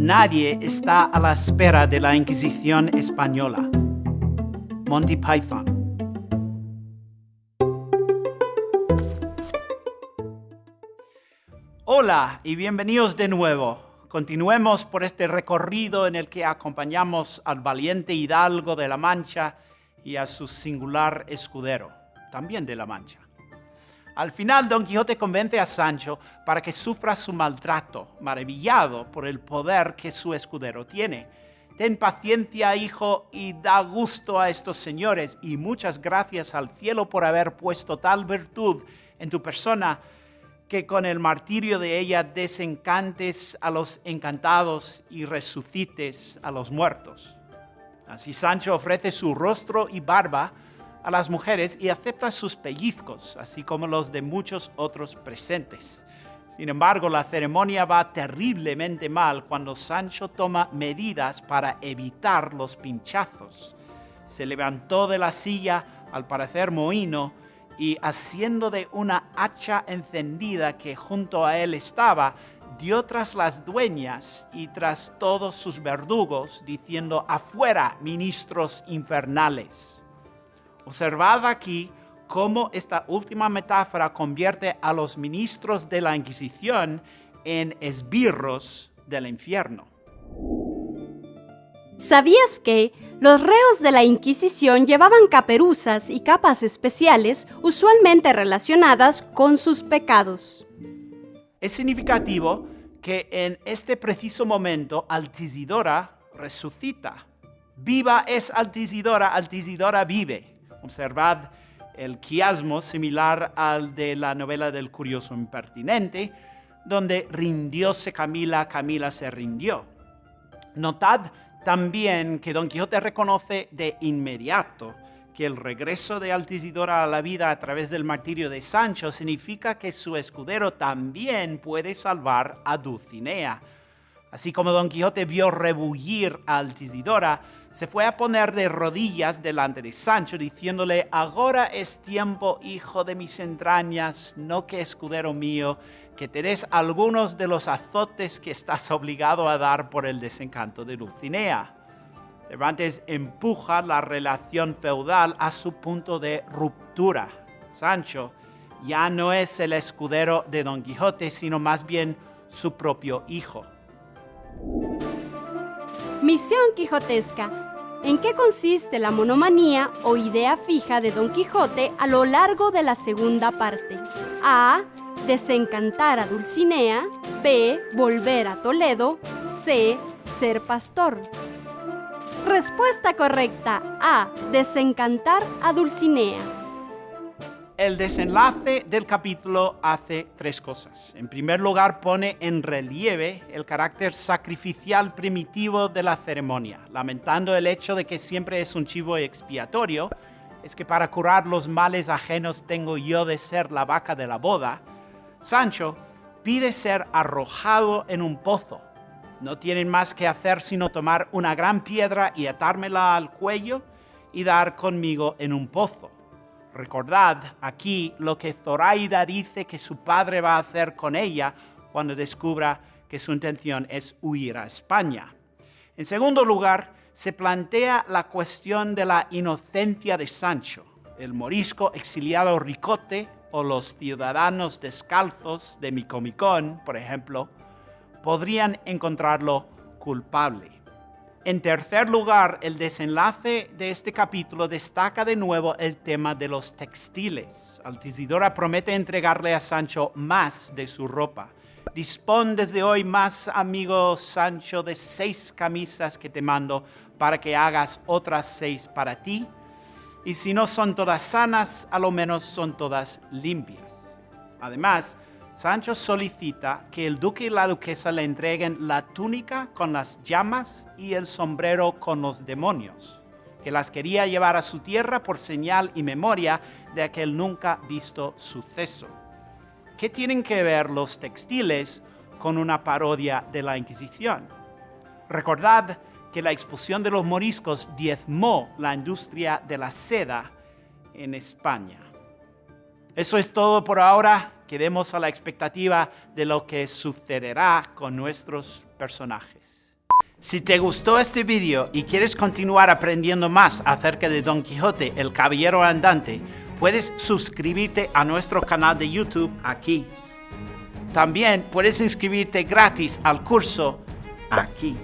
nadie está a la espera de la Inquisición española. Monty Python. Hola y bienvenidos de nuevo. Continuemos por este recorrido en el que acompañamos al valiente hidalgo de la Mancha y a su singular escudero, también de la Mancha. Al final, Don Quijote convence a Sancho para que sufra su maltrato, maravillado por el poder que su escudero tiene. Ten paciencia, hijo, y da gusto a estos señores, y muchas gracias al cielo por haber puesto tal virtud en tu persona, que con el martirio de ella desencantes a los encantados y resucites a los muertos. Así Sancho ofrece su rostro y barba, a las mujeres y acepta sus pellizcos, así como los de muchos otros presentes. Sin embargo, la ceremonia va terriblemente mal cuando Sancho toma medidas para evitar los pinchazos. Se levantó de la silla, al parecer mohino, y haciendo de una hacha encendida que junto a él estaba, dio tras las dueñas y tras todos sus verdugos, diciendo, afuera, ministros infernales. Observad aquí cómo esta última metáfora convierte a los ministros de la Inquisición en esbirros del infierno. ¿Sabías que los reos de la Inquisición llevaban caperuzas y capas especiales usualmente relacionadas con sus pecados? Es significativo que en este preciso momento Altisidora resucita. Viva es Altisidora, Altisidora vive. Observad el quiasmo similar al de la novela del curioso impertinente, donde rindióse Camila, Camila se rindió. Notad también que Don Quijote reconoce de inmediato que el regreso de Altisidora a la vida a través del martirio de Sancho significa que su escudero también puede salvar a Dulcinea. Así como Don Quijote vio rebullir a Altisidora, se fue a poner de rodillas delante de Sancho, diciéndole, ahora es tiempo, hijo de mis entrañas, no que escudero mío, que te des algunos de los azotes que estás obligado a dar por el desencanto de Dulcinea. Cervantes empuja la relación feudal a su punto de ruptura. Sancho ya no es el escudero de Don Quijote, sino más bien su propio hijo. Misión quijotesca. ¿En qué consiste la monomanía o idea fija de Don Quijote a lo largo de la segunda parte? A. Desencantar a Dulcinea. B. Volver a Toledo. C. Ser pastor. Respuesta correcta. A. Desencantar a Dulcinea el desenlace del capítulo hace tres cosas. En primer lugar, pone en relieve el carácter sacrificial primitivo de la ceremonia, lamentando el hecho de que siempre es un chivo expiatorio, es que para curar los males ajenos tengo yo de ser la vaca de la boda. Sancho pide ser arrojado en un pozo. No tienen más que hacer sino tomar una gran piedra y atármela al cuello y dar conmigo en un pozo. Recordad aquí lo que Zoraida dice que su padre va a hacer con ella cuando descubra que su intención es huir a España. En segundo lugar, se plantea la cuestión de la inocencia de Sancho. El morisco exiliado Ricote o los ciudadanos descalzos de Micomicón, por ejemplo, podrían encontrarlo culpable. En tercer lugar, el desenlace de este capítulo destaca de nuevo el tema de los textiles. Altisidora promete entregarle a Sancho más de su ropa. Dispón desde hoy más, amigo Sancho, de seis camisas que te mando para que hagas otras seis para ti. Y si no son todas sanas, a lo menos son todas limpias. Además, Sancho solicita que el duque y la duquesa le entreguen la túnica con las llamas y el sombrero con los demonios, que las quería llevar a su tierra por señal y memoria de aquel nunca visto suceso. ¿Qué tienen que ver los textiles con una parodia de la Inquisición? Recordad que la expulsión de los moriscos diezmó la industria de la seda en España. Eso es todo por ahora quedemos a la expectativa de lo que sucederá con nuestros personajes. Si te gustó este video y quieres continuar aprendiendo más acerca de Don Quijote, el Caballero Andante, puedes suscribirte a nuestro canal de YouTube aquí. También puedes inscribirte gratis al curso aquí.